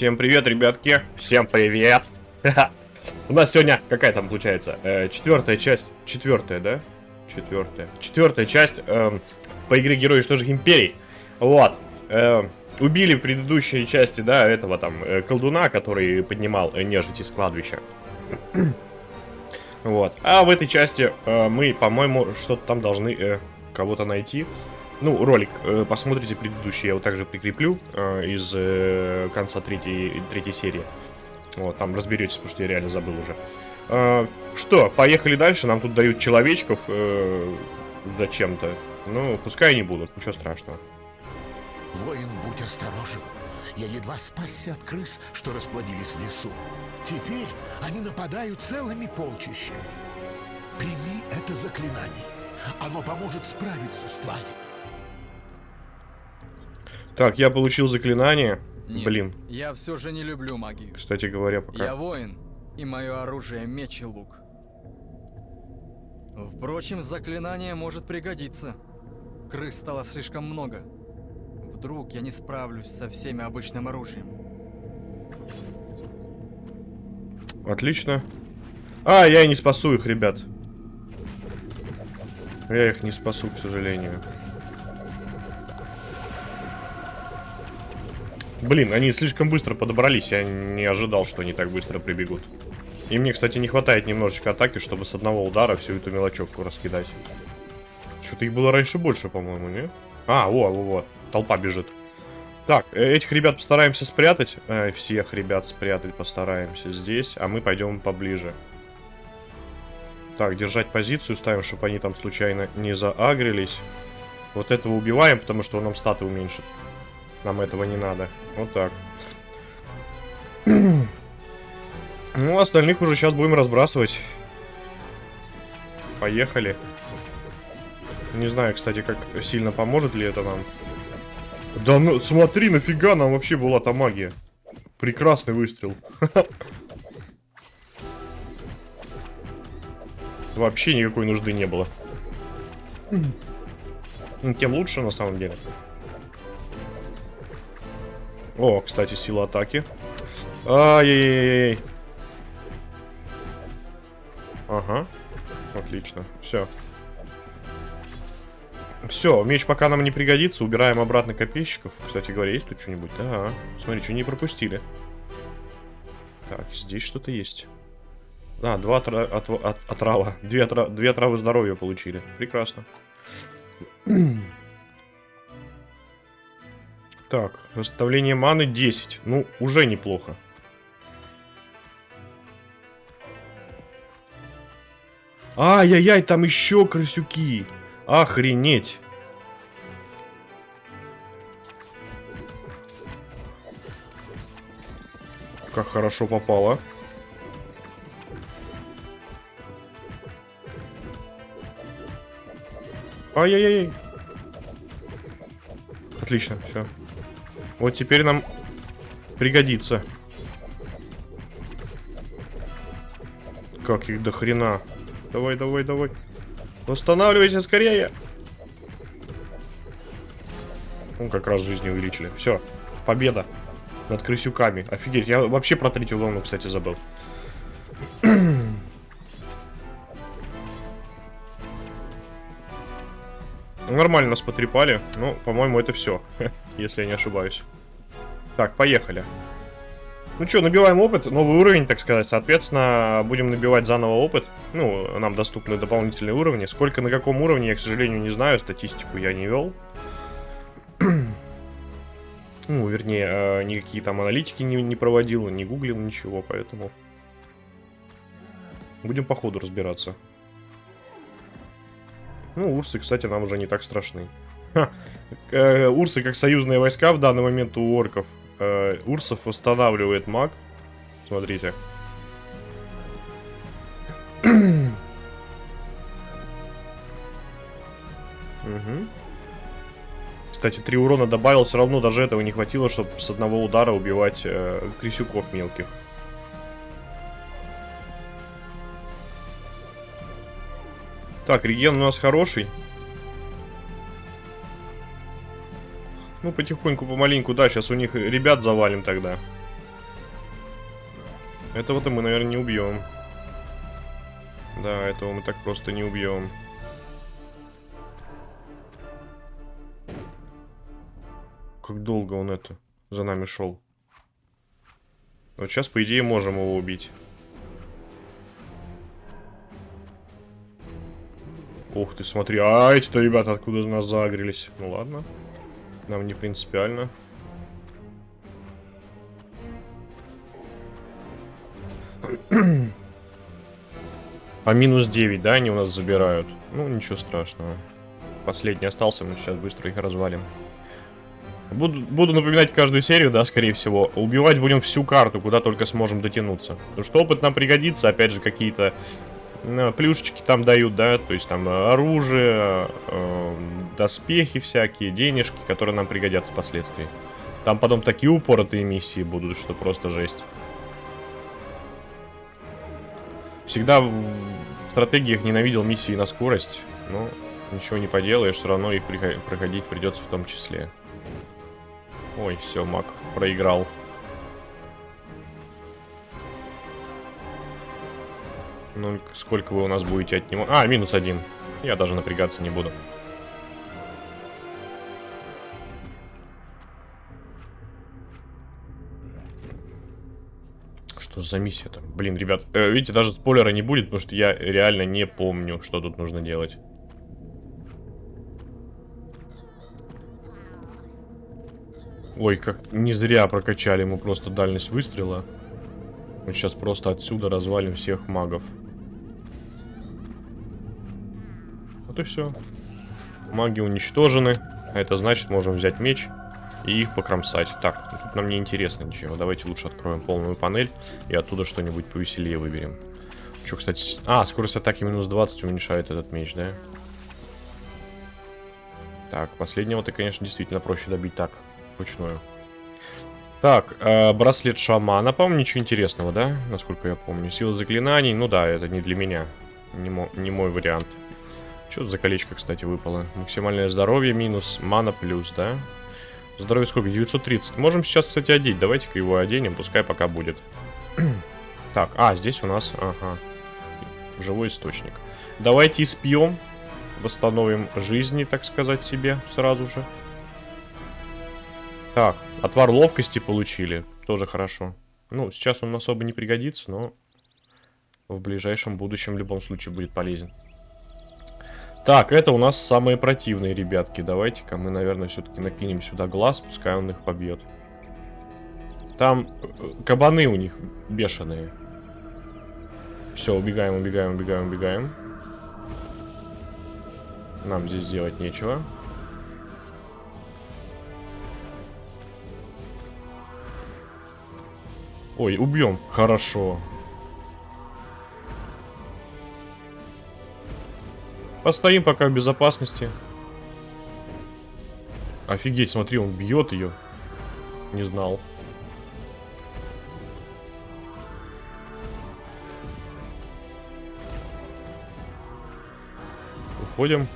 Всем привет, ребятки. Всем привет. У нас сегодня какая там получается? Э, четвертая часть. Четвертая, да? Четвертая. Четвертая часть э, по игре Герои Что же Империй. Вот. Э, убили в предыдущей части, да, этого там э, колдуна, который поднимал э, нежить из кладбища. вот. А в этой части мы, по-моему, что-то там должны кого-то найти. Ну, ролик э, посмотрите предыдущий, я его также прикреплю э, из э, конца третьей, третьей серии. Вот, там разберетесь, потому что я реально забыл уже. Что, поехали дальше, нам тут дают человечков зачем-то. Ну, пускай они будут, ничего страшного. Воин, будь осторожен. Я едва спасся от крыс, что расплодились в лесу. Теперь они нападают целыми полчищами. Прими это заклинание. Оно поможет справиться с тварями. Так, я получил заклинание. Нет, Блин, я все же не люблю магию. кстати говоря, пока... Я воин, и мое оружие меч и лук. Впрочем, заклинание может пригодиться. Крыс стало слишком много. Вдруг я не справлюсь со всеми обычным оружием. Отлично. А, я не спасу их, ребят. Я их не спасу, к сожалению. Блин, они слишком быстро подобрались. Я не ожидал, что они так быстро прибегут. И мне, кстати, не хватает немножечко атаки, чтобы с одного удара всю эту мелочевку раскидать. Что-то их было раньше больше, по-моему, не? А, во, во, во. Толпа бежит. Так, э, этих ребят постараемся спрятать. Э, всех ребят спрятать постараемся здесь. А мы пойдем поближе. Так, держать позицию ставим, чтобы они там случайно не заагрились. Вот этого убиваем, потому что он нам статы уменьшит. Нам этого не надо. Вот так. Ну, остальных уже сейчас будем разбрасывать. Поехали. Не знаю, кстати, как сильно поможет ли это нам. Да ну, смотри, нафига нам вообще была та магия. Прекрасный выстрел. Вообще никакой нужды не было. Ну, Тем лучше, на самом деле. О, кстати, сила атаки. Ай-яй-яй-яй. Ага. Отлично. Все. Все, меч пока нам не пригодится. Убираем обратно копейщиков. Кстати говоря, есть тут что-нибудь? Да. Смотри, что не пропустили. Так, здесь что-то есть. А, два отра... от... От... отрава. Две, отра... Две травы здоровья получили. Прекрасно. Так, восстановление маны 10. Ну, уже неплохо. Ай-яй-яй, там еще крысюки. Охренеть. Как хорошо попало. Ай-яй-яй. Отлично, все. Вот теперь нам пригодится. Как их до хрена. Давай, давай, давай. Восстанавливайся скорее. Ну, как раз жизни увеличили. Все, победа над крысюками. Офигеть, я вообще про третью волну, кстати, забыл. Нормально нас потрепали. Ну, по-моему, это все, если я не ошибаюсь. Так, поехали. Ну что, набиваем опыт, новый уровень, так сказать. Соответственно, будем набивать заново опыт. Ну, нам доступны дополнительные уровни. Сколько на каком уровне, я, к сожалению, не знаю. Статистику я не вел. ну, вернее, э, никакие там аналитики не, не проводил, не гуглил ничего, поэтому... Будем по ходу разбираться. Ну, урсы, кстати, нам уже не так страшны. Ха. Э, урсы как союзные войска в данный момент у орков. Э, урсов восстанавливает маг. Смотрите. Угу. Кстати, 3 урона добавил, все равно даже этого не хватило, чтобы с одного удара убивать э, крысюков мелких. Так, реген у нас хороший. Ну, потихоньку, помаленьку, да, сейчас у них ребят завалим тогда. Этого-то мы, наверное, не убьем. Да, этого мы так просто не убьем. Как долго он это за нами шел. Вот сейчас, по идее, можем его убить. Ух ты, смотри. А, эти-то ребята откуда нас загрелись. Ну ладно. Нам не принципиально. А минус 9, да, они у нас забирают? Ну, ничего страшного. Последний остался, мы сейчас быстро их развалим. Буду, буду напоминать каждую серию, да, скорее всего. Убивать будем всю карту, куда только сможем дотянуться. Потому что опыт нам пригодится, опять же, какие-то плюшечки там дают, да, то есть там э, оружие, э, доспехи всякие, денежки, которые нам пригодятся впоследствии. Там потом такие упоротые миссии будут, что просто жесть. Всегда в стратегиях ненавидел миссии на скорость, но ничего не поделаешь, все равно их проходить придется в том числе. Ой, все, маг проиграл. Ну, сколько вы у нас будете от него? А, минус один. Я даже напрягаться не буду. Что за миссия там? Блин, ребят, э, видите, даже спойлера не будет, потому что я реально не помню, что тут нужно делать. Ой, как не зря прокачали мы просто дальность выстрела. Мы сейчас просто отсюда развалим всех магов. И все. Маги уничтожены. Это значит, можем взять меч и их покромсать. Так, тут нам не интересно ничего. Давайте лучше откроем полную панель и оттуда что-нибудь повеселее выберем. Что, кстати... А, скорость атаки минус 20 уменьшает этот меч, да? Так, последнего ты, конечно, действительно проще добить так вручную. Так, э, браслет шамана, по-моему, ничего интересного, да? Насколько я помню. Сила заклинаний, ну да, это не для меня. Не, мо не мой вариант. Что за колечко, кстати, выпало? Максимальное здоровье минус, мана плюс, да? Здоровье сколько? 930. Можем сейчас, кстати, одеть. Давайте-ка его оденем, пускай пока будет. так, а, здесь у нас, ага, живой источник. Давайте испьем, восстановим жизни, так сказать, себе сразу же. Так, отвар ловкости получили. Тоже хорошо. Ну, сейчас он особо не пригодится, но в ближайшем будущем в любом случае будет полезен. Так, это у нас самые противные ребятки. Давайте-ка мы, наверное, все-таки накинем сюда глаз, пускай он их побьет. Там э, кабаны у них бешеные. Все, убегаем, убегаем, убегаем, убегаем. Нам здесь делать нечего. Ой, убьем. Хорошо. Постоим пока в безопасности. Офигеть, смотри, он бьет ее. Не знал. Уходим.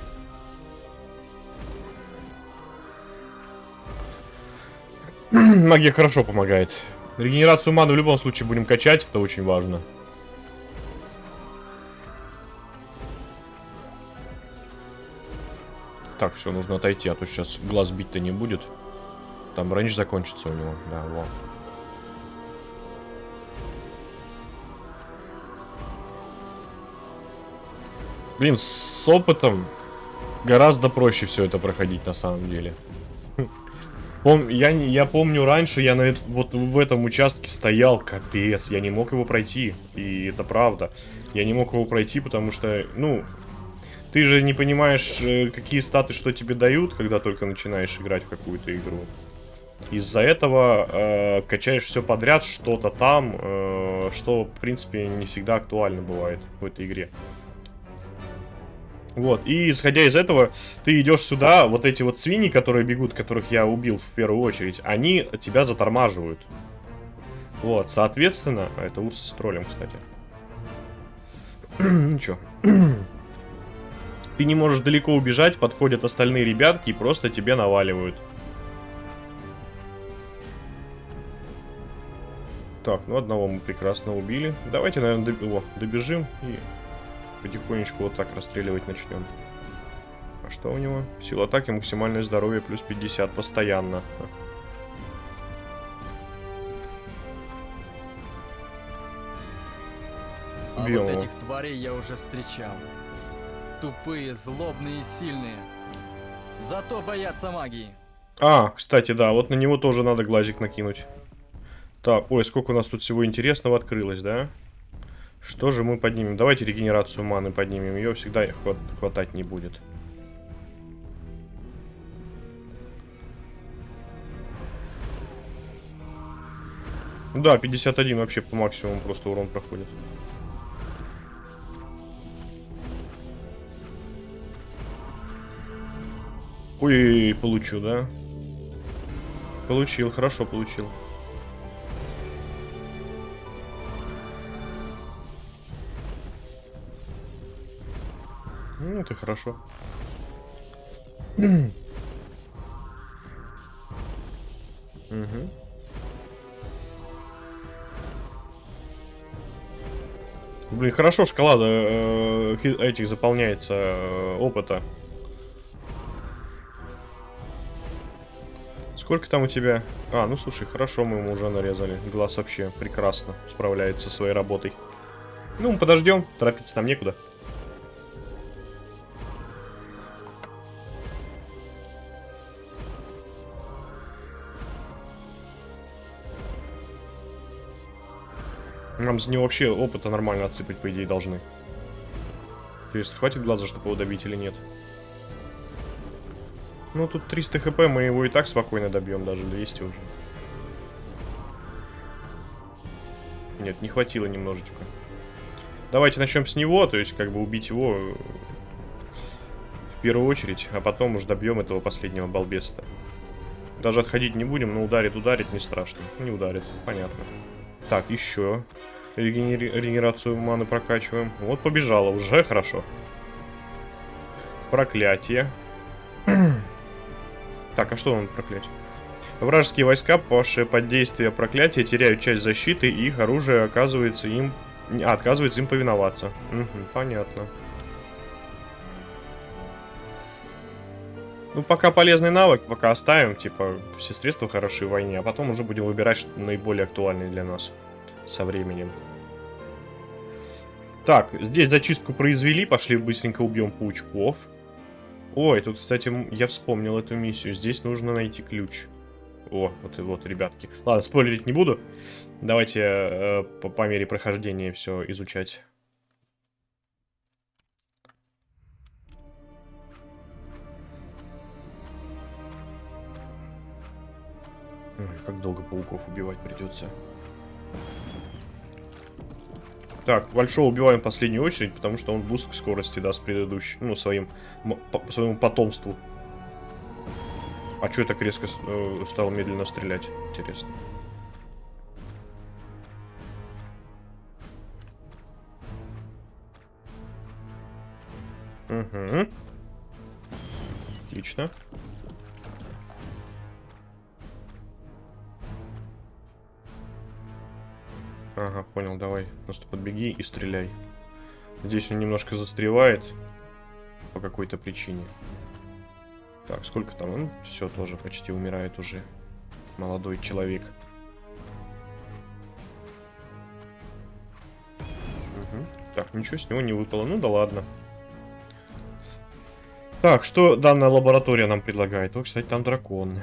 Магия хорошо помогает. Регенерацию маны в любом случае будем качать, это очень важно. Так, все, нужно отойти, а то сейчас глаз бить-то не будет. Там рейндж закончится у него, да, вот. Блин, с опытом гораздо проще все это проходить на самом деле. Пом я, я помню раньше, я на, вот в этом участке стоял, капец, я не мог его пройти. И это правда. Я не мог его пройти, потому что, ну, ты же не понимаешь, э, какие статы что тебе дают, когда только начинаешь играть в какую-то игру. Из-за этого э, качаешь все подряд, что-то там, э, что, в принципе, не всегда актуально бывает в этой игре. Вот, и исходя из этого, ты идешь сюда, вот эти вот свиньи, которые бегут, которых я убил в первую очередь, они тебя затормаживают. Вот, соответственно, это Урса с троллем, кстати. Ничего. Ты не можешь далеко убежать, подходят остальные ребятки и просто тебе наваливают. Так, ну одного мы прекрасно убили. Давайте, наверное, доб... О, добежим и потихонечку вот так расстреливать начнем. А что у него? Сила атаки, максимальное здоровье плюс 50 постоянно. А Убьем вот его. этих тварей я уже встречал. Тупые, злобные и сильные. Зато боятся магии. А, кстати, да, вот на него тоже надо глазик накинуть. Так, ой, сколько у нас тут всего интересного открылось, да? Что же мы поднимем? Давайте регенерацию маны поднимем. Ее всегда хват- хватать не будет. Да, 51 вообще по максимуму просто урон проходит. Ой, получу, да? Получил, хорошо получил. Ну, это хорошо. Угу. Блин, хорошо шкала э, этих заполняется э, опыта. Сколько там у тебя? А, ну слушай, хорошо, мы ему уже нарезали. Глаз вообще прекрасно справляется со своей работой. Ну, мы подождем, торопиться нам некуда. Нам с него вообще опыта нормально отсыпать, по идее, должны. Интересно, хватит глаза, чтобы его добить или нет? Ну, тут 300 хп, мы его и так спокойно добьем, даже 200 уже. Нет, не хватило немножечко. Давайте начнем с него, то есть как бы убить его в первую очередь, а потом уж добьем этого последнего балбеса. Даже отходить не будем, но ударит, ударит, не страшно. Не ударит, понятно. Так, еще регенери- регенерацию маны прокачиваем. Вот побежала, уже хорошо. Проклятие. Так, а что он проклятие? Вражеские войска, попавшие под действие проклятия, теряют часть защиты, и их оружие оказывается им... а, отказывается им повиноваться. Мгм, понятно. Ну, пока полезный навык, пока оставим, типа, все средства хороши в войне, а потом уже будем выбирать что наиболее актуальные для нас со временем. Так, здесь зачистку произвели, пошли быстренько убьем паучков. Ой, тут, кстати, я вспомнил эту миссию. Здесь нужно найти ключ. О, вот и вот, ребятки. Ладно, спойлерить не буду. Давайте э, по, по мере прохождения все изучать. Как долго пауков убивать придется. Так, большого убиваем в последнюю очередь, потому что он boost к скорости даст предыдущий, ну, своим, по- своему потомству. А что я так резко э, стал медленно стрелять? Интересно. Угу. Отлично. Ага, понял, давай. Просто подбеги и стреляй. Здесь он немножко застревает. По какой-то причине. Так, сколько там? Он все тоже почти умирает уже. Молодой человек. Мгм. Так, ничего с него не выпало. Ну да ладно. Так, что данная лаборатория нам предлагает? О, кстати, там дракон.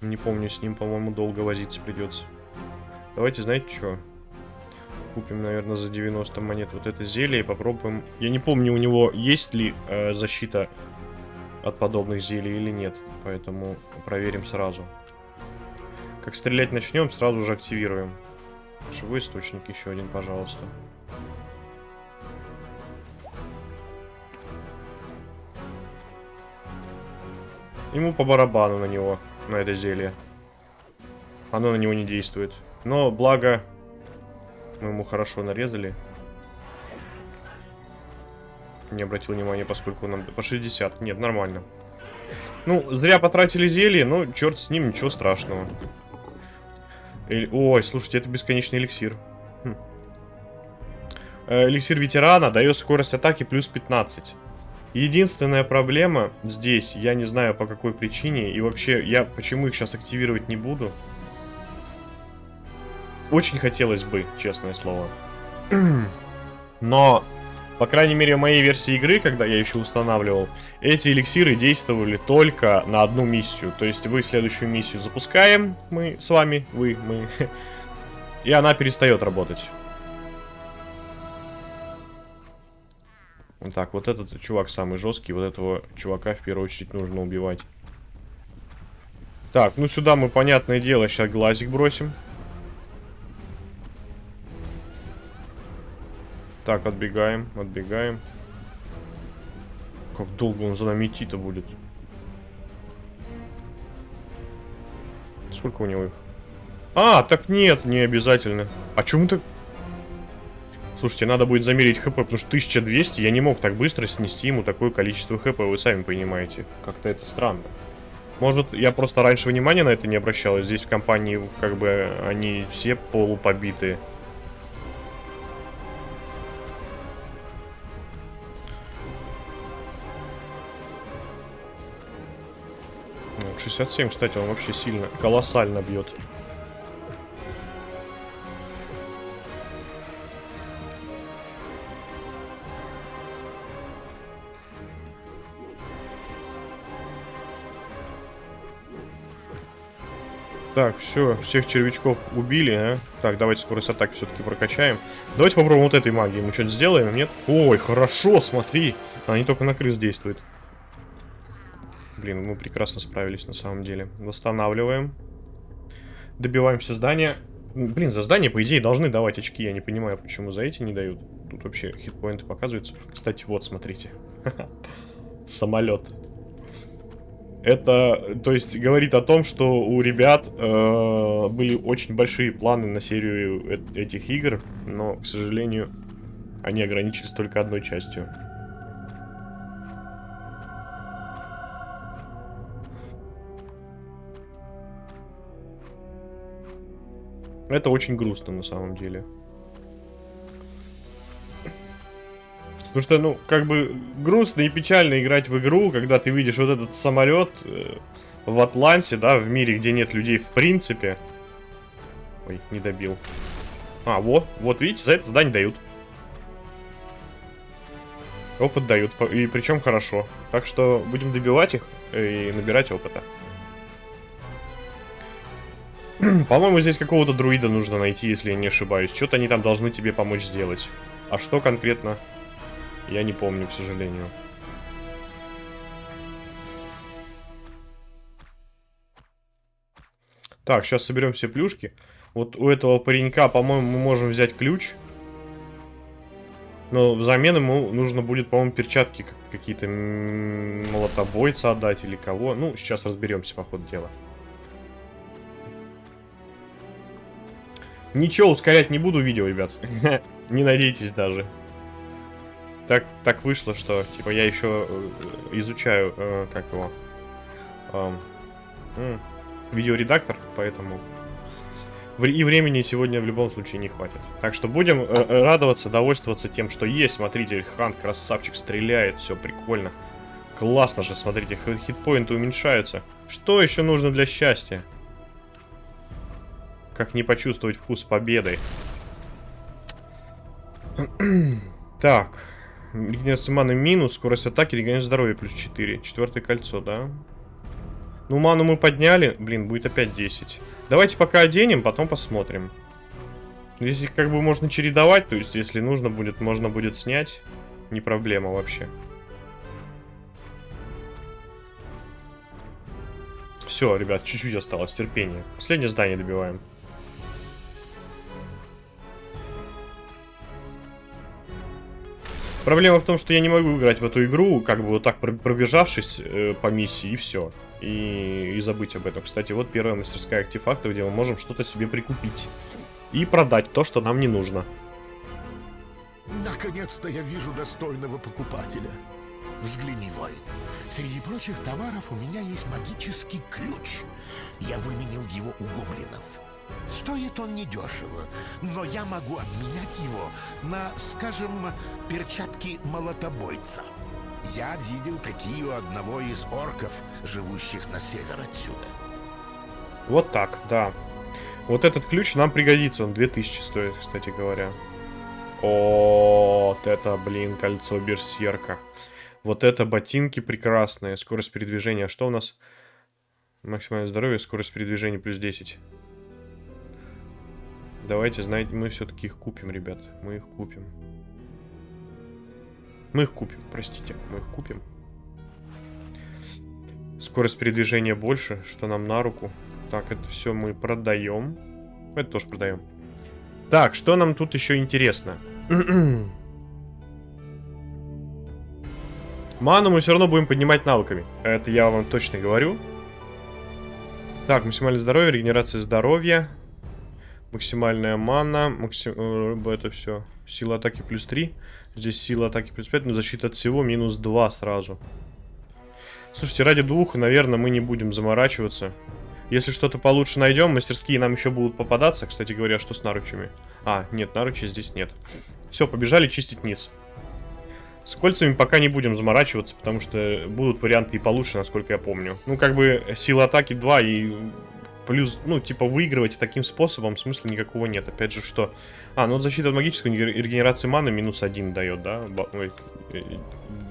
Не помню, с ним, по-моему, долго возиться придется. Давайте, знаете что? Купим, наверное, за 90 монет вот это зелье и попробуем. Я не помню, у него есть ли э, защита от подобных зелий или нет. Поэтому проверим сразу. Как стрелять начнем, сразу же активируем. Живой источник еще один, пожалуйста. Ему по барабану на него, на это зелье. Оно на него не действует. Но благо мы ему хорошо нарезали. Не обратил внимания, поскольку нам по 60. Нет, нормально. Ну, зря потратили зелье, но черт с ним, ничего страшного. Эль- Ой, слушайте, это бесконечный эликсир. Хм. Э, Эликсир ветерана дает скорость атаки плюс 15. Единственная проблема здесь, я не знаю по какой причине, и вообще, я почему их сейчас активировать не буду. Очень хотелось бы, честное слово. Но, по крайней мере, в моей версии игры, когда я еще устанавливал, эти эликсиры действовали только на одну миссию. То есть вы следующую миссию запускаем, мы с вами, вы, мы, и она перестает работать. Так, вот этот чувак самый жесткий, вот этого чувака в первую очередь нужно убивать. Так, ну сюда мы, понятное дело, сейчас глазик бросим. Так, отбегаем, отбегаем. Как долго он за нами идти-то будет? Сколько у него их? А, так нет, не обязательно. А чему так... Слушайте, надо будет замерить хп, потому что 1200, я не мог так быстро снести ему такое количество хп, вы сами понимаете. Как-то это странно. Может, я просто раньше внимания на это не обращал, здесь в компании, как бы, они все полупобитые. 67, кстати, он вообще сильно, колоссально бьет. Так, все, всех червячков убили, а? Так, давайте скорость атаки все-таки прокачаем. Давайте попробуем вот этой магией. Мы что-то сделаем, нет? Ой, хорошо, смотри. Они только на крыс действуют. Блин, мы прекрасно справились на самом деле. Восстанавливаем. Добиваемся здания. Блин, за здание, по идее, должны давать очки. Я не понимаю, почему за эти не дают. Тут вообще хитпоинты показываются. Кстати, вот, смотрите. Самолет. Это, то есть, говорит о том, что у ребят э, были очень большие планы на серию э этих игр, но, к сожалению, они ограничились только одной частью. Это очень грустно на самом деле. Потому что, ну, как бы грустно и печально играть в игру, когда ты видишь вот этот самолет э, в Атланте, да, в мире, где нет людей в принципе. Ой, не добил. А, вот, вот, видите, за это здание дают. Опыт дают, и причем хорошо. Так что будем добивать их и набирать опыта. По-моему, здесь какого-то друида нужно найти, если я не ошибаюсь. Что-то они там должны тебе помочь сделать. А что конкретно, я не помню, к сожалению. Так, сейчас соберем все плюшки. Вот у этого паренька, по-моему, мы можем взять ключ. Но взамен ему нужно будет, по-моему, перчатки какие-то молотобойца отдать или кого. Ну, сейчас разберемся по ходу дела. Ничего ускорять не буду видео, ребят. не надейтесь даже. Так, так вышло, что, типа, я еще э, изучаю, э, как его, э, э, видеоредактор, поэтому и времени сегодня в любом случае не хватит. Так что будем э, радоваться, довольствоваться тем, что есть. Смотрите, Хан красавчик стреляет, все прикольно. Классно же, смотрите, хитпоинты уменьшаются. Что еще нужно для счастья? Как не почувствовать вкус победы? так. Регенерация маны минус, скорость атаки, регенерация здоровья плюс 4. Четвертое кольцо, да? Ну, ману мы подняли. Блин, будет опять 10. Давайте пока оденем, потом посмотрим. Здесь как бы можно чередовать, то есть если нужно будет, можно будет снять. Не проблема вообще. Все, ребят, чуть-чуть осталось, терпение. Последнее здание добиваем. Проблема в том, что я не могу играть в эту игру, как бы вот так пробежавшись э, по миссии, и все. И, и забыть об этом. Кстати, вот первая мастерская артефакта, где мы можем что-то себе прикупить. И продать то, что нам не нужно. Наконец-то я вижу достойного покупателя. Взгляни, Вой. Среди прочих товаров у меня есть магический ключ. Я выменил его у гоблинов. Стоит он недешево, но я могу обменять его на, скажем, перчатки молотобойца. Я видел такие у одного из орков, живущих на север отсюда. Вот так, да. Вот этот ключ нам пригодится, он 2000 стоит, кстати говоря. О, вот это, блин, кольцо берсерка. Вот это ботинки прекрасные. Скорость передвижения. Что у нас? Максимальное здоровье, скорость передвижения плюс 10. Давайте, знаете, мы все-таки их купим, ребят. Мы их купим. Мы их купим, простите. Мы их купим. Скорость передвижения больше, что нам на руку. Так, это все мы продаем. Это тоже продаем. Так, что нам тут еще интересно? Ману мы все равно будем поднимать навыками. Это я вам точно говорю. Так, максимальное здоровье, регенерация здоровья. Максимальная мана. Максим... Э, это все. Сила атаки плюс 3. Здесь сила атаки плюс 5, но защита от всего минус 2 сразу. Слушайте, ради двух, наверное, мы не будем заморачиваться. Если что-то получше найдем, мастерские нам еще будут попадаться. Кстати говоря, что с наручами? А, нет, наручи здесь нет. Все, побежали чистить низ. С кольцами пока не будем заморачиваться, потому что будут варианты и получше, насколько я помню. Ну, как бы, сила атаки 2 и плюс, ну, типа, выигрывать таким способом смысла никакого нет. Опять же, что... А, ну защита от магической регенерации маны минус 1 дает, да? Э,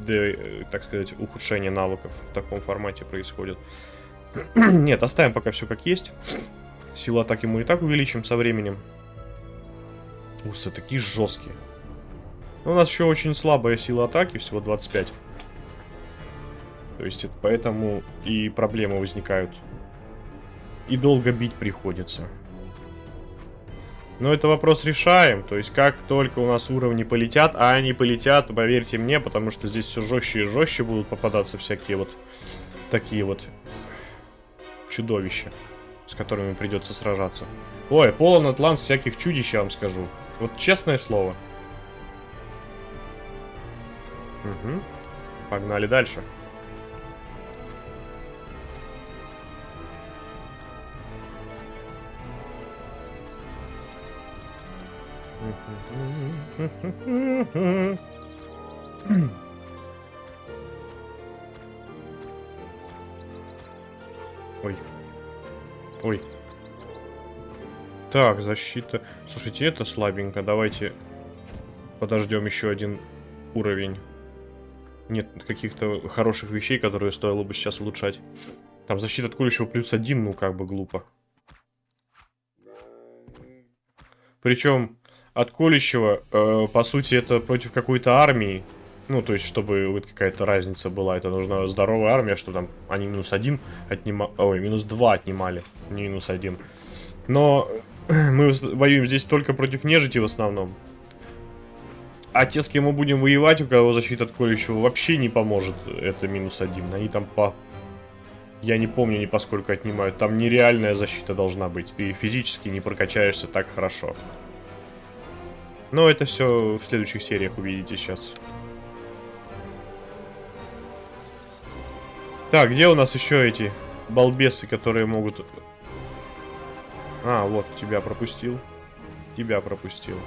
э, так сказать, ухудшение навыков в таком формате происходит. Нет, оставим пока все как есть. Силу атаки мы и так увеличим со временем. Ужасы такие жесткие. Но у нас еще очень слабая сила атаки, всего 25. То есть это поэтому и проблемы возникают. И долго бить приходится. Но это вопрос решаем. То есть как только у нас уровни полетят, а они полетят, поверьте мне, потому что здесь все жестче и жестче будут попадаться всякие вот такие вот чудовища, с которыми придется сражаться. Ой, полон атлант всяких чудищ, я вам скажу. Вот честное слово. Угу. Погнали дальше. Ой. Ой. Так, защита. Слушайте, это слабенько. Давайте подождем еще один уровень. Нет каких-то хороших вещей, которые стоило бы сейчас улучшать. Там защита от колющего плюс один, ну как бы глупо. Причем от колющего, э, по сути, это против какой-то армии. Ну, то есть, чтобы вот какая-то разница была, это нужна здоровая армия, что там они минус один отнимали, ой, минус два отнимали, не минус один. Но мы воюем здесь только против нежити в основном. А те, с кем мы будем воевать, у кого защита от колющего вообще не поможет, это минус один. Они там по... Я не помню ни поскольку отнимают. Там нереальная защита должна быть. Ты физически не прокачаешься так хорошо. Но это все в следующих сериях увидите сейчас. Так, где у нас еще эти балбесы, которые могут... А, вот, тебя пропустил. Тебя пропустил.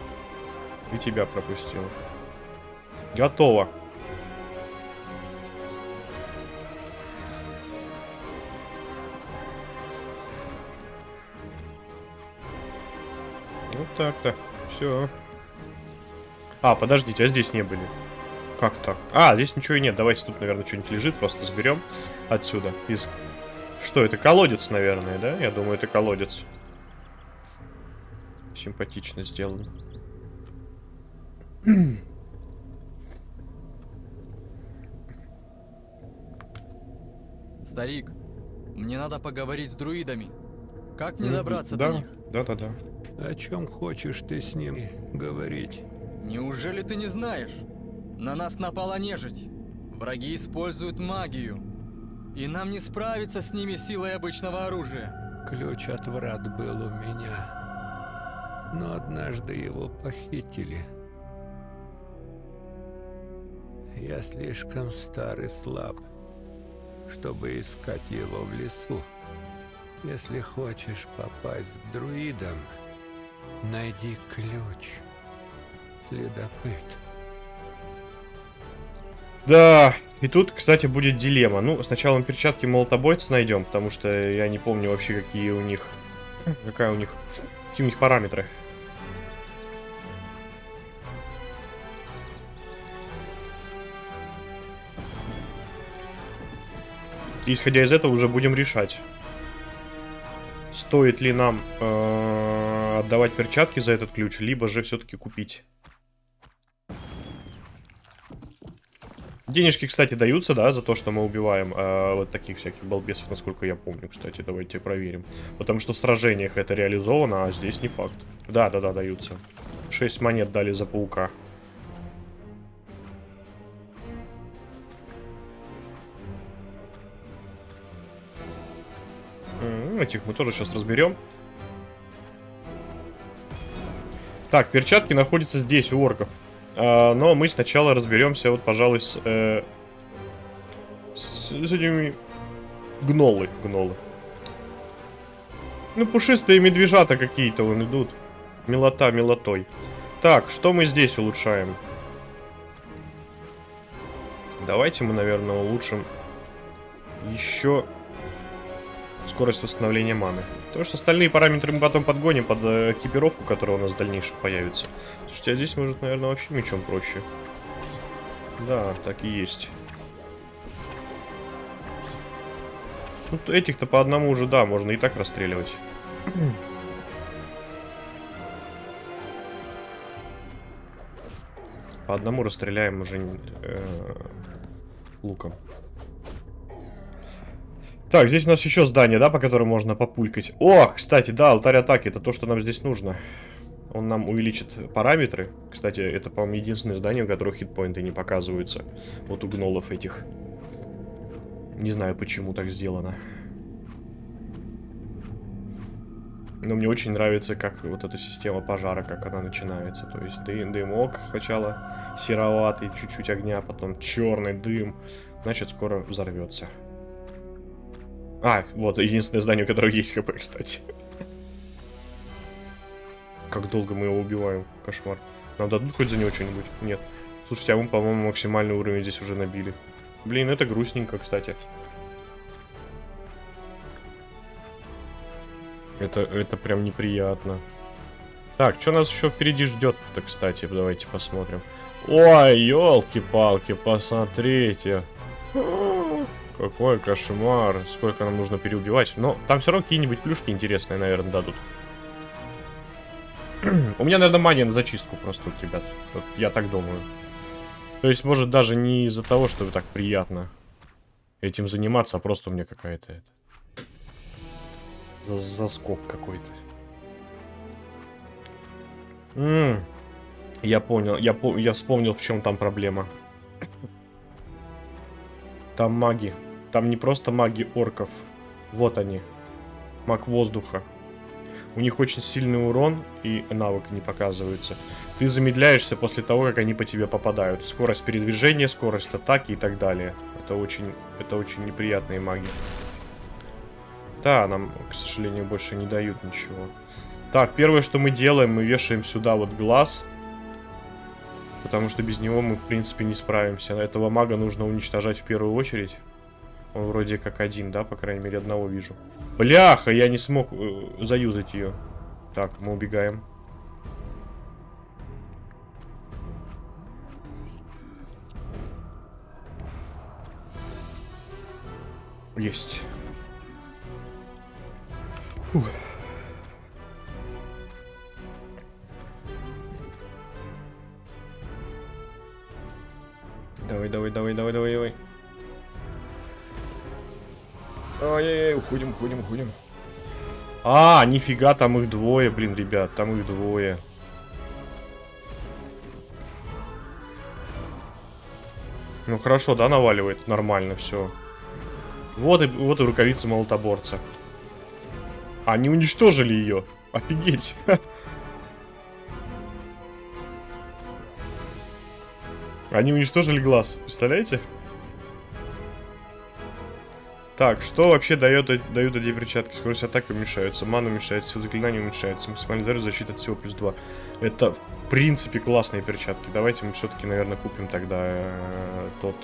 И тебя пропустил. Готово. Вот так-то. Все. А, подождите, а здесь не были. Как так? А, здесь ничего и нет. Давайте тут, наверное, что-нибудь лежит. Просто сберем отсюда. Из... Что, это колодец, наверное, да? Я думаю, это колодец. Симпатично сделано. Старик, мне надо поговорить с друидами. Как мне добраться да, до них? Да, да, да. О чем хочешь ты с ним говорить? Неужели ты не знаешь? На нас напала нежить. Враги используют магию. И нам не справиться с ними силой обычного оружия. Ключ от врат был у меня. Но однажды его похитили. Я слишком стар и слаб, чтобы искать его в лесу. Если хочешь попасть к друидам, найди ключ. Следопыт. Да, и тут, кстати, будет дилемма. Ну, сначала мы перчатки молотобойца найдем, потому что я не помню вообще, какие у них... Какая у них... Какие у них параметры. И исходя из этого уже будем решать, стоит ли нам э, отдавать перчатки за этот ключ, либо же все-таки купить. Денежки, кстати, даются, да, за то, что мы убиваем э, вот таких всяких балбесов, насколько я помню, кстати. Давайте проверим. Потому что в сражениях это реализовано, а здесь не факт. Да, да, да, даются. 6 монет дали за паука. Этих мы тоже сейчас разберем. Так, перчатки находятся здесь, у орков. А, но мы сначала разберемся, вот, пожалуй, с, э, с, с этими гнолы, гнолы. Ну, пушистые медвежата какие-то вон идут. Милота милотой. Так, что мы здесь улучшаем? Давайте мы, наверное, улучшим еще скорость восстановления маны. Потому что остальные параметры мы потом подгоним под э, экипировку, которая у нас в дальнейшем появится. Слушайте, а здесь может, наверное, вообще мечом проще. Да, так и есть. Тут этих-то по одному уже, да, можно и так расстреливать. По одному расстреляем уже э, луком. Так, здесь у нас еще здание, да, по которому можно популькать. О, кстати, да, алтарь атаки, это то, что нам здесь нужно. Он нам увеличит параметры. Кстати, это, по-моему, единственное здание, у которого хитпоинты не показываются. Вот у гнолов этих. Не знаю, почему так сделано. Но мне очень нравится, как вот эта система пожара, как она начинается. То есть ды дымок сначала сероватый, чуть-чуть огня, потом черный дым. Значит, скоро взорвется. А, вот, единственное здание, у которого есть хп, кстати. Как долго мы его убиваем. Кошмар. Нам дадут хоть за него что-нибудь? Нет. Слушайте, а мы, по-моему, максимальный уровень здесь уже набили. Блин, это грустненько, кстати. Это, это прям неприятно. Так, что нас еще впереди ждет-то, кстати? Давайте посмотрим. Ой, елки-палки, посмотрите. Какой кошмар. Сколько нам нужно переубивать. Но там все равно какие-нибудь плюшки интересные, наверное, дадут. У меня, наверное, мания на зачистку просто, ребят. Вот я так думаю. То есть, может, даже не из-за того, что так приятно этим заниматься, а просто у меня какая-то это... За заскок какой-то. Я понял, я, по я вспомнил, в чем там проблема. Там маги. Там не просто маги орков. Вот они. Маг воздуха. У них очень сильный урон и навык не показывается. Ты замедляешься после того, как они по тебе попадают. Скорость передвижения, скорость атаки и так далее. Это очень, это очень неприятные маги. Да, нам, к сожалению, больше не дают ничего. Так, первое, что мы делаем, мы вешаем сюда вот глаз. Потому что без него мы, в принципе, не справимся. Этого мага нужно уничтожать в первую очередь. Он вроде как один, да? По крайней мере, одного вижу. Бляха, я не смог э, заюзать ее. Так, мы убегаем. Есть. Фух. Давай, давай, давай, давай, давай, давай. Ай-яй-яй, уходим, уходим, уходим. А, нифига, там их двое, блин, ребят, там их двое. Ну хорошо, да, наваливает, нормально, все. Вот и, вот и рукавица молотоборца. Они уничтожили ее. Офигеть. Они уничтожили глаз, представляете? Так, что вообще дает, дают эти перчатки? Скорость атаки уменьшается, ману уменьшается, сила заклинания уменьшается, максимальный заряд защиты от всего плюс 2. Это, в принципе, классные перчатки. Давайте мы все-таки, наверное, купим тогда э, тот.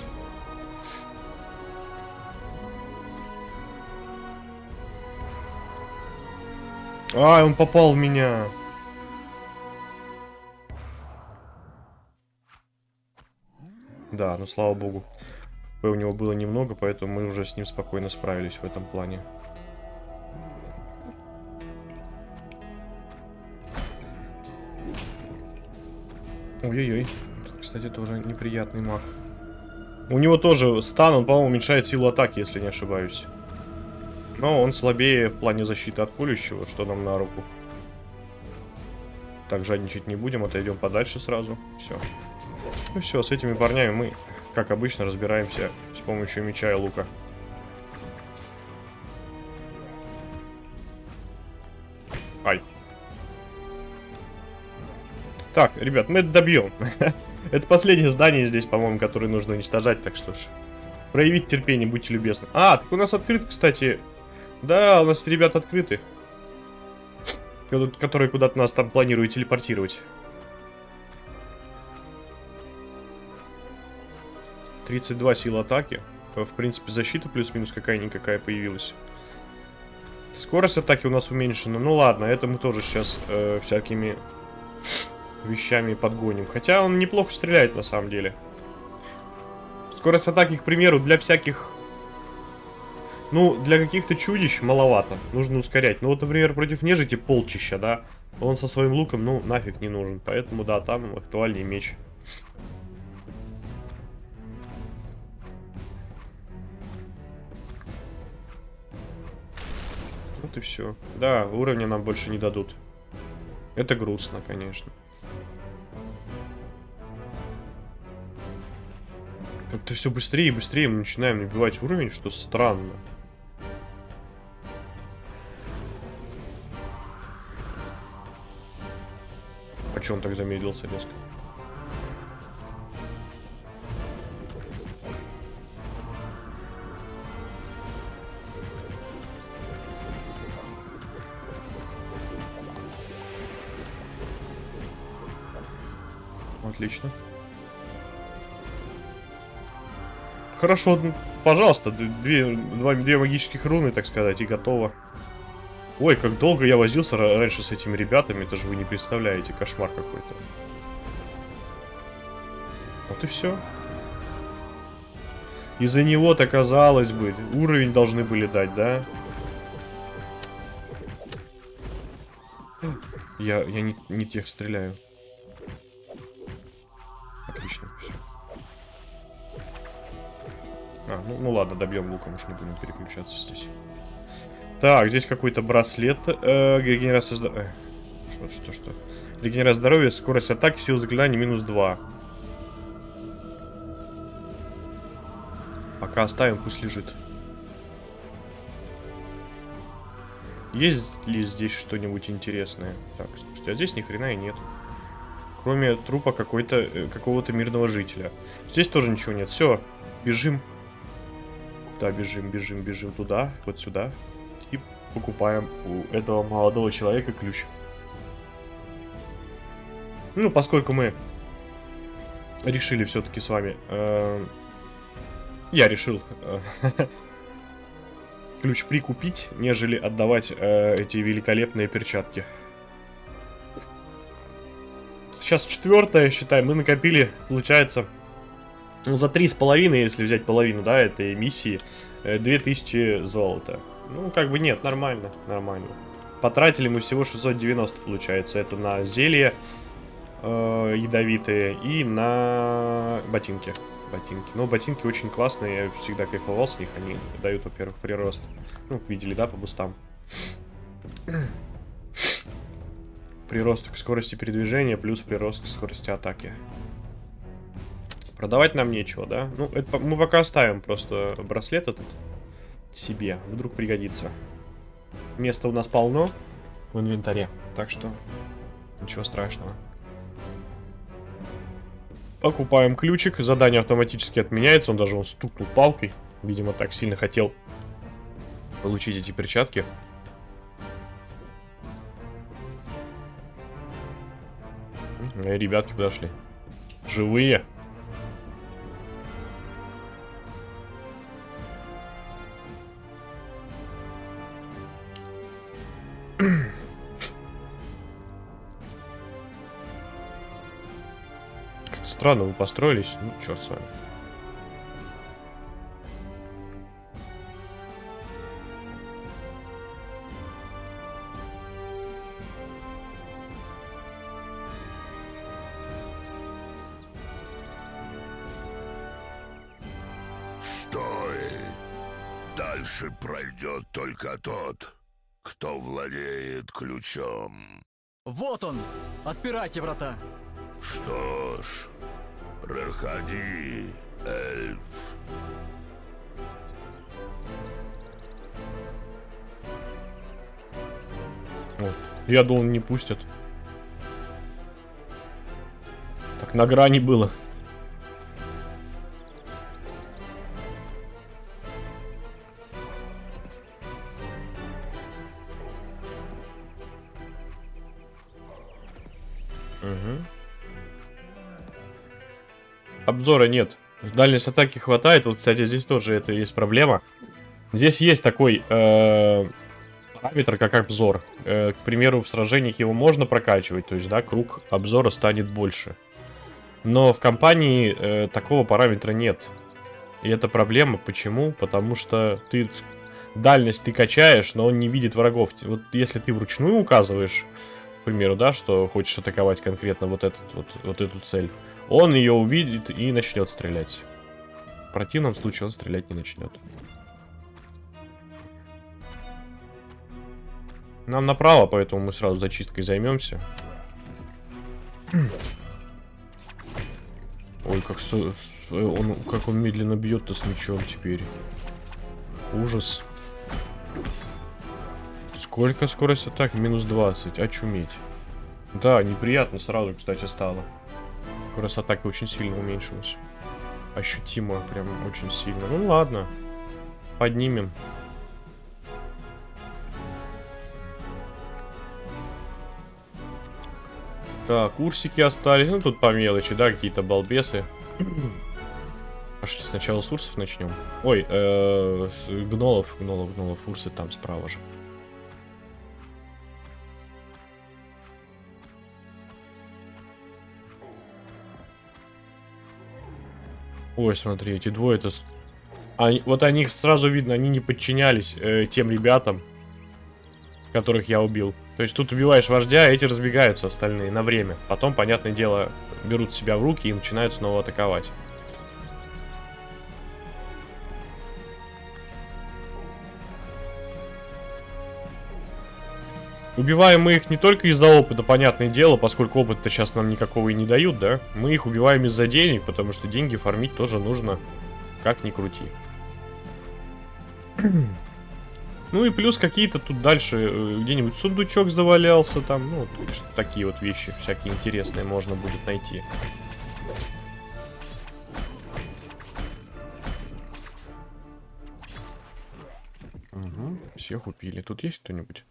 А, он попал в меня. Да, ну слава богу. У него было немного, поэтому мы уже с ним спокойно справились в этом плане. Ой-ой-ой. Кстати, тоже неприятный маг. У него тоже стан, он, по-моему, уменьшает силу атаки, если не ошибаюсь. Но он слабее в плане защиты от пулющего, что нам на руку. Так, жадничать не будем, отойдем подальше сразу. Все. Ну все, с этими парнями мы, как обычно, разбираемся с помощью меча и лука. Ай. Так, ребят, мы это добьем. это последнее здание здесь, по-моему, которое нужно уничтожать, так что ж. Проявить терпение, будьте любезны. А, так у нас открыт, кстати. Да, у нас ребят открыты. Которые куда-то нас там планируют телепортировать. 32 сил атаки. В принципе, защита плюс-минус какая-никакая появилась. Скорость атаки у нас уменьшена. Ну ладно, это мы тоже сейчас э, всякими вещами подгоним. Хотя он неплохо стреляет на самом деле. Скорость атаки, к примеру, для всяких... Ну, для каких-то чудищ маловато. Нужно ускорять. Ну вот, например, против нежити полчища, да? Он со своим луком, ну, нафиг не нужен. Поэтому, да, там актуальнее меч. И все. Да, уровня нам больше не дадут. Это грустно, конечно. Как-то все быстрее и быстрее мы начинаем набивать уровень, что странно. А че он так замедлился резко? Отлично. Хорошо, пожалуйста, две, два, две магических руны, так сказать, и готово. Ой, как долго я возился раньше с этими ребятами, это же вы не представляете, кошмар какой-то. Вот и все. Из-за него-то, казалось бы, уровень должны были дать, да? Я, я не, не тех стреляю. Добьем луком, уж не будем переключаться здесь. Так, здесь какой-то браслет. Э, регенерация здоровья. Э, что, что, что? Регенерация здоровья, скорость атаки, сила заклинания минус 2. Пока оставим, пусть лежит. Есть ли здесь что-нибудь интересное? Так, слушайте, а здесь ни хрена и нет. Кроме трупа какой-то э, какого-то мирного жителя. Здесь тоже ничего нет. Все, бежим. Куда бежим, бежим, бежим туда, вот сюда. И покупаем у этого молодого человека ключ. Ну, поскольку мы решили все-таки с вами... Э, я решил э, ключ прикупить, нежели отдавать э, эти великолепные перчатки. Сейчас четвертое, считай, мы накопили, получается, за три с половиной, если взять половину, да, этой миссии, 2000 золота. Ну, как бы нет, нормально, нормально. Потратили мы всего 690, получается. Это на зелье э, ядовитые и на ботинки. Ботинки. Но ботинки очень классные, я всегда кайфовал с них. Они дают, во-первых, прирост. Ну, видели, да, по бустам. Прирост к скорости передвижения плюс прирост к скорости атаки. Продавать нам нечего, да? Ну, это мы пока оставим просто браслет этот себе. Вдруг пригодится. Места у нас полно в инвентаре. Так что ничего страшного. Покупаем ключик. Задание автоматически отменяется. Он даже он стукнул палкой. Видимо, так сильно хотел получить эти перчатки. Мои ребятки подошли. Живые. Странно вы построились. Ну, черт с вами. Стой! Дальше пройдет только тот, кто владеет ключом. Вот он! Отпирайте врата! Что ж, проходи, эльф. Вот. Я думал, не пустят. Так на грани было. Обзора нет. Дальность атаки хватает. Вот, кстати, здесь тоже это есть проблема. Здесь есть такой э, параметр, как обзор. Э, к примеру, в сражениях его можно прокачивать, то есть, да, круг обзора станет больше. Но в компании э, такого параметра нет. И это проблема. Почему? Потому что ты дальность ты качаешь, но он не видит врагов. Вот если ты вручную указываешь, к примеру, да, что хочешь атаковать конкретно вот, этот, вот, вот эту цель, он ее увидит и начнет стрелять. В противном случае он стрелять не начнет. Нам направо, поэтому мы сразу зачисткой займемся. Ой, как, со- с- он, как он медленно бьет-то с мечом теперь. Ужас. Сколько скорость атак? Минус 20. Очуметь. Да, неприятно сразу, кстати, стало. Скорость атаки очень сильно уменьшилась. Ощутимо, прям очень сильно. Ну ладно. Поднимем. Так, курсики остались. Ну, тут по мелочи, да, какие-то балбесы. Пошли сначала с урсов начнем. Ой, э, с гнолов, гнолов, гнолов, урсы там справа же. Ой, смотри, эти двое это... Они, вот они их сразу видно, они не подчинялись э, тем ребятам, которых я убил. То есть тут убиваешь вождя, а эти разбегаются остальные на время. Потом, понятное дело, берут себя в руки и начинают снова атаковать. Убиваем мы их не только из-за опыта, понятное дело, поскольку опыта сейчас нам никакого и не дают, да? Мы их убиваем из-за денег, потому что деньги фармить тоже нужно, как ни крути. Ну и плюс какие-то тут дальше э, где-нибудь сундучок завалялся там, ну, что- такие вот вещи всякие интересные можно будет найти. Угу, всех убили. Тут есть кто-нибудь?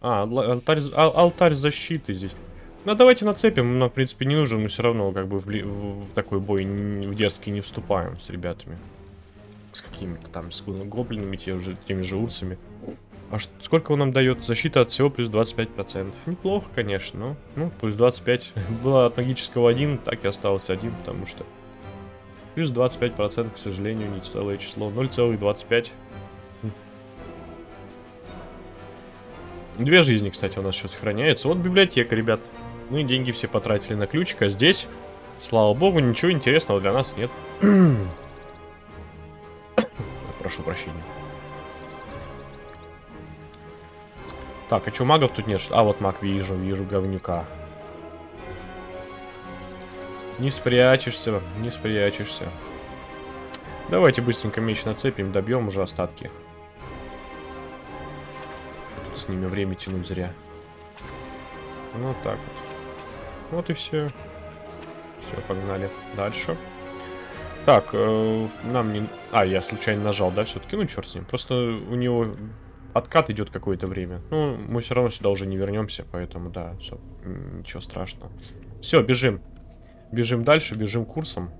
А, алтарь, ал- алтарь защиты здесь. Ну, давайте нацепим, нам, в принципе, не нужен, мы все равно, как бы, в, в- такой бой н- в дерзкий не вступаем с ребятами. С какими-то там, с гоблинами, те уже, теми же урсами. А ш- сколько он нам дает? Защита от всего плюс 25%. Неплохо, конечно, но, ну, плюс 25. Было от магического 1, так и осталось 1, потому что... Плюс 25%, к сожалению, не целое число. 0,25. Две жизни, кстати, у нас сейчас сохраняется. Вот библиотека, ребят. Мы деньги все потратили на ключик, а здесь, слава богу, ничего интересного для нас нет. Прошу прощения. Так, а что, магов тут нет? А, вот маг вижу, вижу говнюка. Не спрячешься, не спрячешься. Давайте быстренько меч нацепим, добьем уже остатки. С ними время тянуть зря. Ну, вот так вот. Вот и все. Все, погнали дальше. Так, э, нам не... А, я случайно нажал, да, все-таки? Ну, черт с ним. Просто у него откат идет какое-то время. Ну, мы все равно сюда уже не вернемся, поэтому, да, всё, м, ничего страшного. Все, бежим. Бежим дальше, бежим курсом.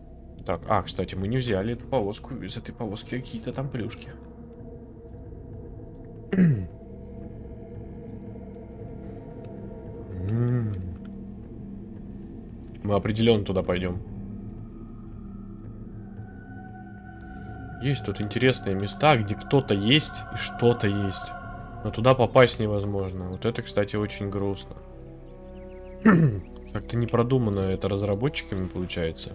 Так, а, кстати, мы не взяли эту повозку. Из этой повозки какие-то там плюшки. Мы определенно туда пойдем. Есть тут интересные места, где кто-то есть и что-то есть. Но туда попасть невозможно. Вот это, кстати, очень грустно. Как-то не продумано это разработчиками получается.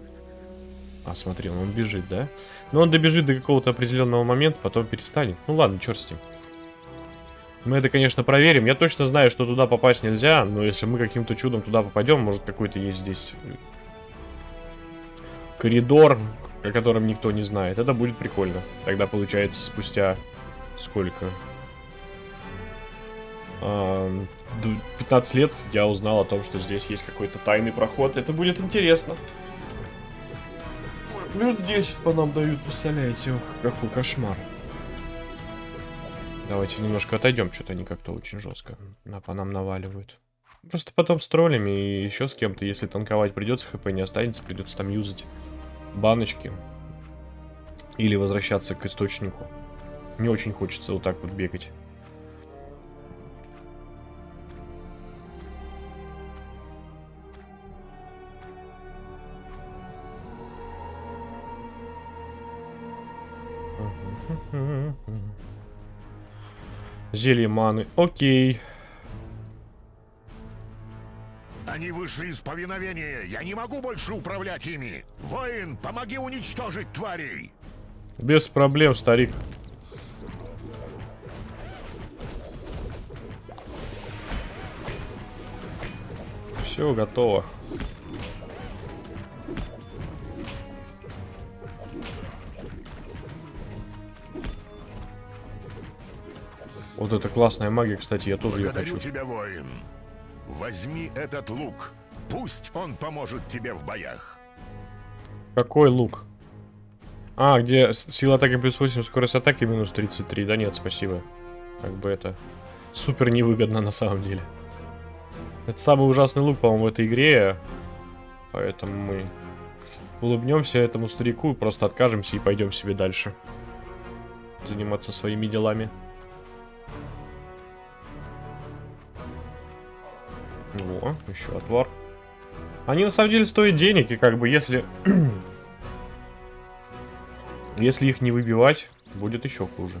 А, смотри, он бежит, да? Но он добежит до какого-то определенного момента, потом перестанет. Ну ладно, черт с ним. Мы это, конечно, проверим. Я точно знаю, что туда попасть нельзя, но если мы каким-то чудом туда попадем, может какой-то есть здесь э, коридор, о котором никто не знает. Это будет прикольно. Тогда получается спустя сколько? А, д- 15 лет я узнал о том, что здесь есть какой-то тайный проход. Это будет интересно. Плюс 10 по нам дают, представляете? Какой кошмар. Давайте немножко отойдем, что-то они как-то очень жестко на, по нам наваливают. Просто потом с троллями и еще с кем-то, если танковать придется, хп не останется, придется там юзать баночки. Или возвращаться к источнику. Не очень хочется вот так вот бегать. Зелье маны. Окей. Они вышли из повиновения. Я не могу больше управлять ими. Воин, помоги уничтожить тварей. Без проблем, старик. Все готово. Вот это классная магия, кстати, я тоже ее Благодарю хочу. тебя, воин. Возьми этот лук. Пусть он поможет тебе в боях. Какой лук? А, где сила атаки плюс 8, скорость атаки минус 33. Да нет, спасибо. Как бы это супер невыгодно на самом деле. Это самый ужасный лук, по-моему, в этой игре. Поэтому мы улыбнемся этому старику и просто откажемся и пойдем себе дальше. Заниматься своими делами. О, еще отвар. Они на самом деле стоят денег, и как бы если... если их не выбивать, будет еще хуже.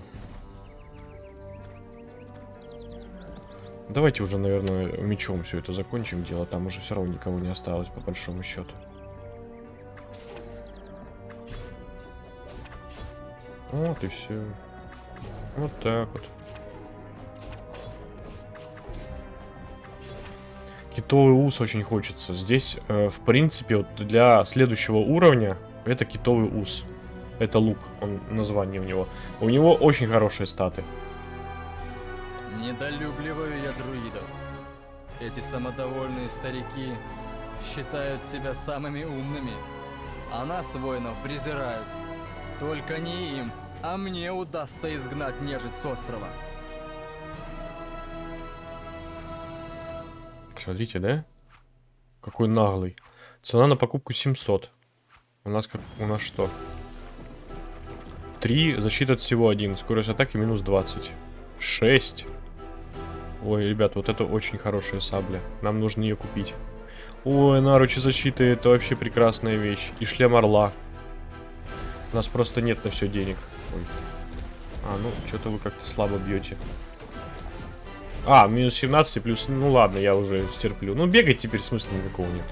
Давайте уже, наверное, мечом все это закончим дело. Там уже все равно никого не осталось, по большому счету. Вот и все. Вот так вот. Китовый ус очень хочется. Здесь, э, в принципе, вот для следующего уровня это китовый ус. Это лук, он название у него. У него очень хорошие статы. Недолюбливаю я друидов. Эти самодовольные старики считают себя самыми умными, а нас, воинов, презирают. Только не им, а мне удастся изгнать нежить с острова. Смотрите, да? Какой наглый. Цена на покупку 700. У нас как... У нас что? 3, защита от всего 1. Скорость атаки минус 20. 6. Ой, ребят, вот это очень хорошая сабля. Нам нужно ее купить. Ой, наручи защиты, это вообще прекрасная вещь. И шлем орла. У нас просто нет на все денег. Ой. А, ну, что-то вы как-то слабо бьете. А, минус 17 плюс... Ну ладно, я уже стерплю. Ну, бегать теперь смысла никакого нет.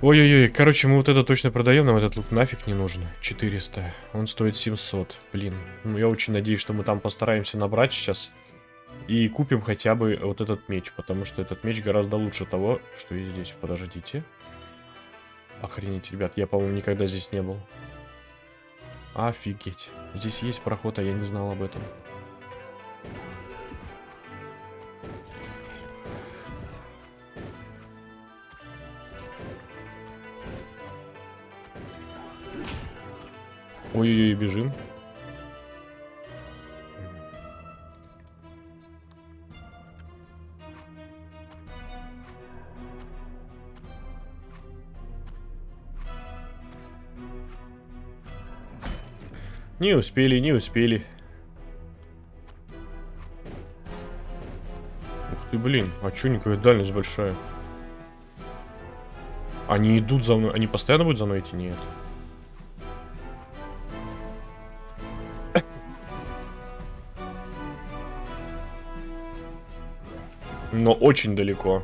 Ой-ой-ой, короче, мы вот это точно продаем, нам этот лук нафиг не нужен. 400. Он стоит 700. Блин. Ну, я очень надеюсь, что мы там постараемся набрать сейчас. И купим хотя бы вот этот меч, потому что этот меч гораздо лучше того, что есть здесь. Подождите. Охренеть, ребят, я, по-моему, никогда здесь не был. Офигеть. Здесь есть проход, а я не знал об этом. Ой-ой-ой, бежим. Не успели, не успели. Ух ты, блин, а чё никакая дальность большая? Они идут за мной, они постоянно будут за мной идти? Нет. Но очень далеко.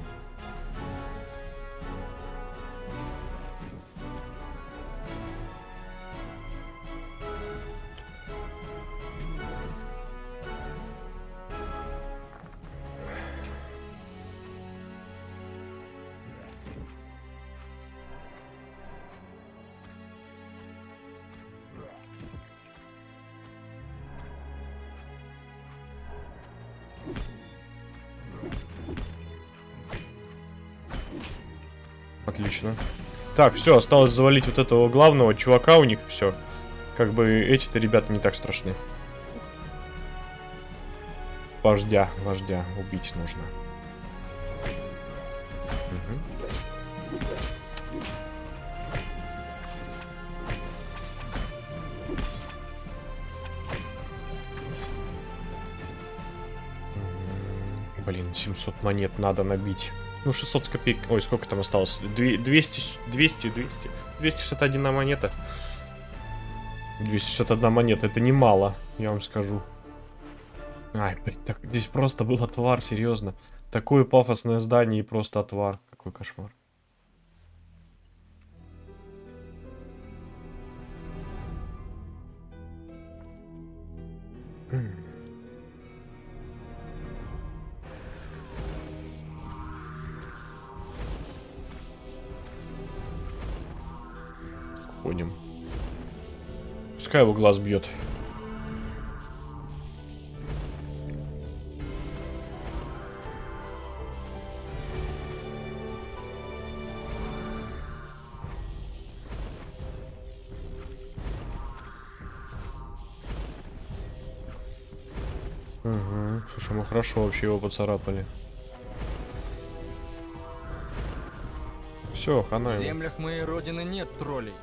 Так, все, осталось завалить вот этого главного чувака у них, все. Как бы эти-то ребята не так страшны. Вождя, вождя, убить нужно. М, Блин, 700 монет надо набить. Ну, 600 с копеек. Ой, сколько там осталось? Две- 200, 200, 200. 261 монета. 261 монета, это немало, я вам скажу. Ай, блин, так, здесь просто был отвар, серьезно. Такое пафосное здание и просто отвар. Какой кошмар. Пускай его глаз бьет. Угу. Слушай, мы хорошо вообще его поцарапали. Все, хана В землях моей родины нет троллей.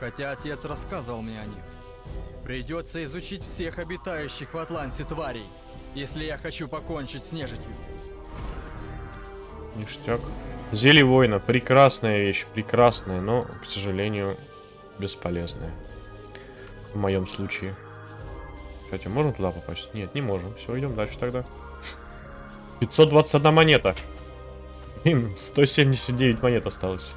Хотя отец рассказывал мне о них. Придется изучить всех обитающих в Атлансе тварей, если я хочу покончить с нежитью. Ништяк. Зелье воина. Прекрасная вещь. Прекрасная, но, к сожалению, бесполезная. В моем случае. Кстати, можем туда попасть? Нет, не можем. Все, идем дальше тогда. 521 монета. Блин, 179 монет осталось.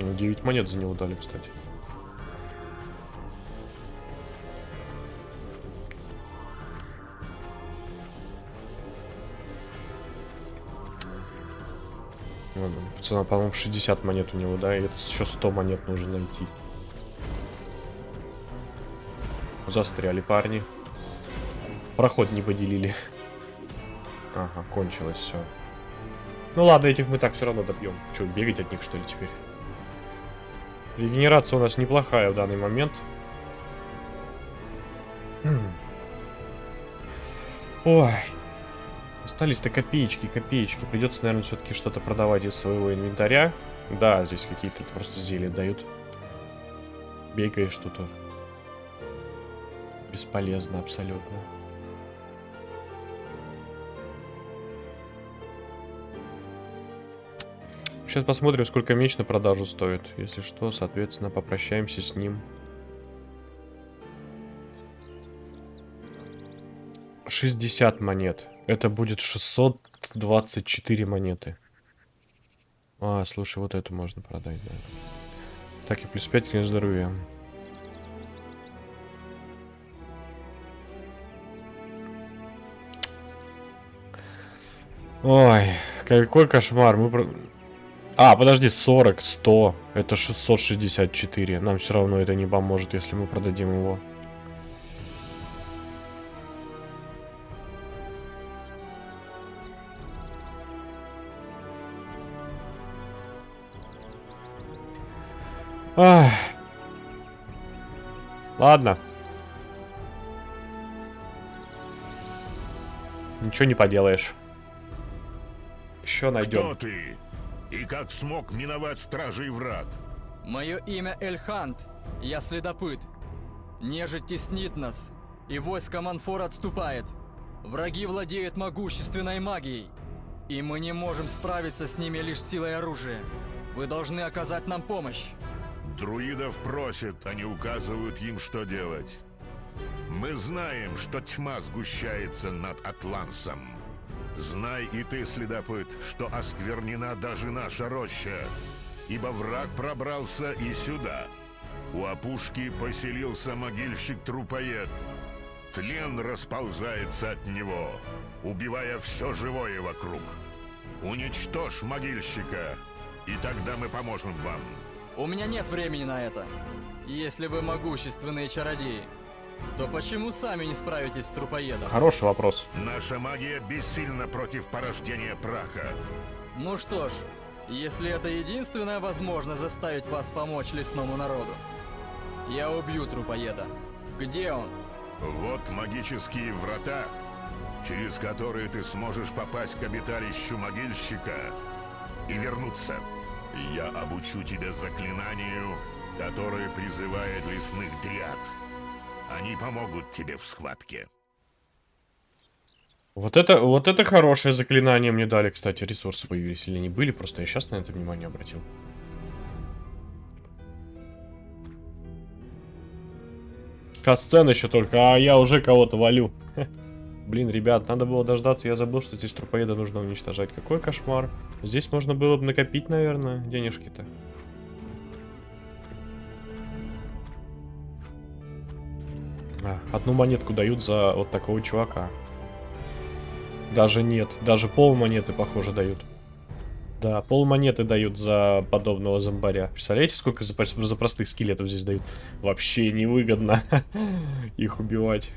Ну, 9 монет за него дали, кстати. Ладно, Пацана, по-моему, 60 монет у него, да? И это еще 100 монет нужно найти. Застряли парни. Проход не поделили. Ага, кончилось все. Ну ладно, этих мы так все равно добьем. Че, бегать от них что ли теперь? Регенерация у нас неплохая в данный момент. Ой. Остались-то копеечки, копеечки. Придется, наверное, все-таки что-то продавать из своего инвентаря. Да, здесь какие-то просто зелья дают. Бегаешь что-то. Бесполезно абсолютно. Сейчас посмотрим, сколько меч на продажу стоит. Если что, соответственно, попрощаемся с ним. 60 монет. Это будет 624 монеты. А, слушай, вот эту можно продать, да. Так, и плюс 5 к здоровья. Ой, какой кошмар. Мы. А, подожди, 40, 100. Это 664. Нам все равно это не поможет, если мы продадим его. Ах. Ладно. Ничего не поделаешь. Еще найдем. Кто ты? И как смог миновать стражей врат? Мое имя Эльхант. Я следопыт. Нежить теснит нас, и войско Манфор отступает. Враги владеют могущественной магией, и мы не можем справиться с ними лишь силой оружия. Вы должны оказать нам помощь. Друидов просят, они указывают им, что делать. Мы знаем, что тьма сгущается над Атлансом. Знай и ты, следопыт, что осквернена даже наша роща, ибо враг пробрался и сюда. У опушки поселился могильщик-трупоед. Тлен расползается от него, убивая все живое вокруг. Уничтожь могильщика, и тогда мы поможем вам. У меня нет времени на это. Если вы могущественные чародеи, то почему сами не справитесь с трупоедом? Хороший вопрос. Наша магия бессильна против порождения праха. Ну что ж, если это единственная возможность заставить вас помочь лесному народу, я убью трупоеда. Где он? Вот магические врата, через которые ты сможешь попасть к обиталищу могильщика и вернуться. Я обучу тебя заклинанию, которое призывает лесных дриад. Они помогут тебе в схватке. Вот это, вот это хорошее заклинание мне дали, кстати. Ресурсы появились или не были, просто я сейчас на это внимание обратил. Кат-сцена еще только, а я уже кого-то валю. Блин, ребят, надо было дождаться, я забыл, что здесь трупоеда нужно уничтожать. Какой кошмар. Здесь можно было бы накопить, наверное, денежки-то. Одну монетку дают за вот такого чувака. Даже нет, даже пол монеты, похоже, дают. Да, пол монеты дают за подобного зомбаря. Представляете, сколько за, за простых скелетов здесь дают? Вообще невыгодно их убивать.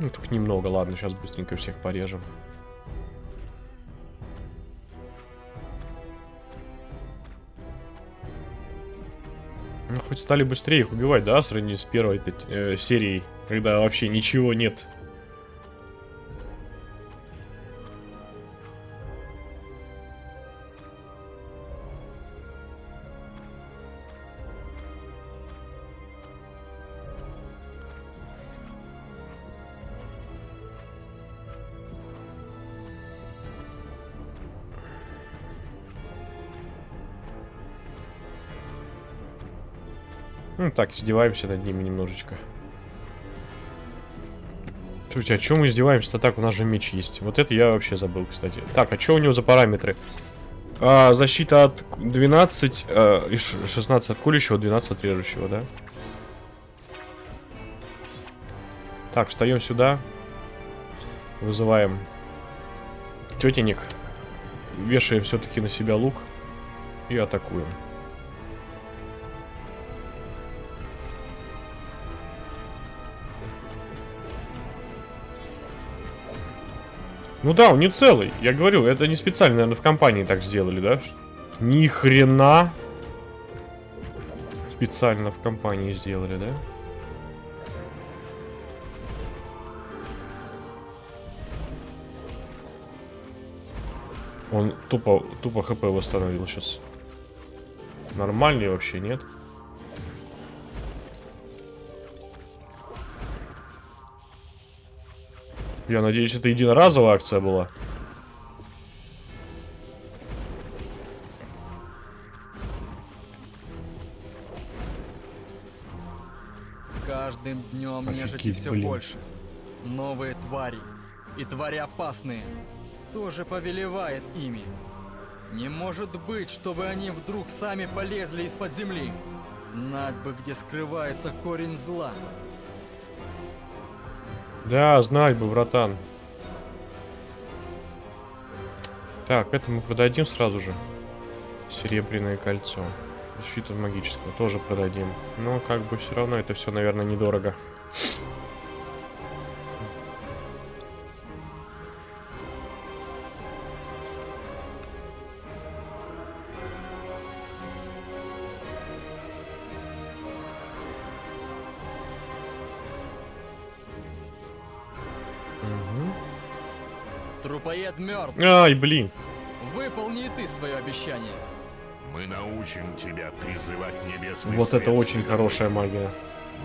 Ну, только немного, ладно, сейчас быстренько всех порежем. Ну, хоть стали быстрее их убивать, да, в сравнении с первой э, серией, когда вообще ничего нет. Так, издеваемся над ними немножечко. Слушайте, а чем мы издеваемся-то так? У нас же меч есть. Вот это я вообще забыл, кстати. Так, а что у него за параметры? А, защита от 12 а, и 16 от колющего, 12 от режущего, да? Так, встаем сюда. Вызываем тетенек. Вешаем все-таки на себя лук. И атакуем. Ну да, он не целый. Я говорю, это не специально, наверное, в компании так сделали, да? Ни хрена. Специально в компании сделали, да? Он тупо, тупо хп восстановил сейчас. Нормальный вообще, нет? Я надеюсь, это единоразовая акция была. С каждым днем нежити все блин. больше. Новые твари. И твари опасные. Тоже повелевает ими. Не может быть, чтобы они вдруг сами полезли из-под земли. Знать бы, где скрывается корень зла. Да, знать бы, братан. Так, это мы продадим сразу же. Серебряное кольцо. Защита магического тоже продадим. Но как бы все равно это все, наверное, недорого. Ай, блин. Выполни и ты свое обещание. Мы научим тебя призывать небесный Вот свет это очень хорошая магия.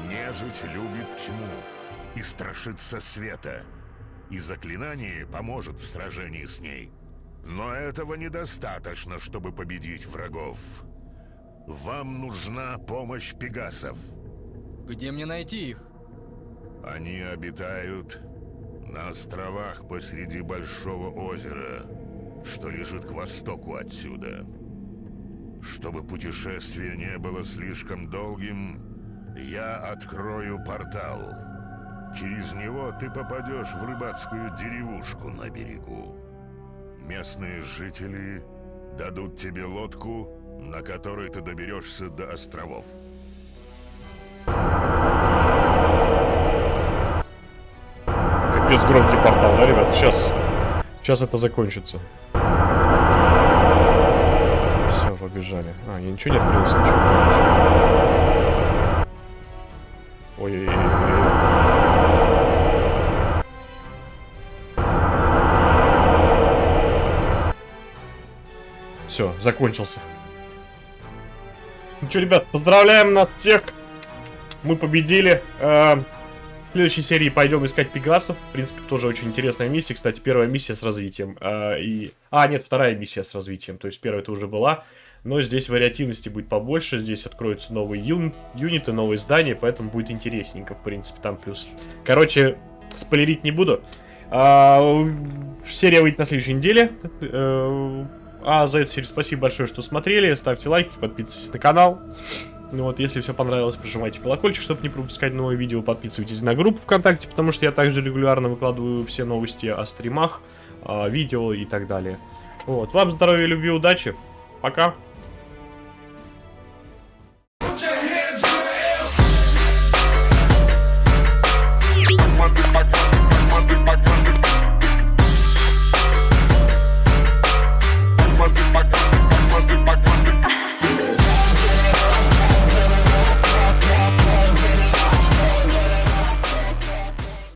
Нежить любит тьму и страшится света, и заклинание поможет в сражении с ней. Но этого недостаточно, чтобы победить врагов. Вам нужна помощь пегасов. Где мне найти их? Они обитают на островах посреди Большого озера, что лежит к востоку отсюда. Чтобы путешествие не было слишком долгим, я открою портал. Через него ты попадешь в рыбацкую деревушку на берегу. Местные жители дадут тебе лодку, на которой ты доберешься до островов. Капец громкий портал, да, ребят? Сейчас, сейчас это закончится. Все, побежали. А, я ничего не открыл случайно. Ой-ой-ой. Все, закончился. Ну что, ребят, поздравляем нас всех. Мы победили. Э, В следующей серии пойдем искать пегасов. В принципе, тоже очень интересная миссия. Кстати, первая миссия с развитием. э, и... А, нет, вторая миссия с развитием. То есть первая это уже была. Но здесь вариативности будет побольше. Здесь откроются новые юн... юниты, новые здания. Поэтому будет интересненько, в принципе, там плюс. Короче, спойлерить не буду. А, серия выйдет на следующей неделе. Э, А за эту серию спасибо большое, что смотрели. Ставьте лайки, подписывайтесь на канал. Ну вот, если все понравилось, прожимайте колокольчик, чтобы не пропускать новые видео. Подписывайтесь на группу ВКонтакте, потому что я также регулярно выкладываю все новости о стримах, видео и так далее. Вот, вам здоровья, любви, удачи. Пока.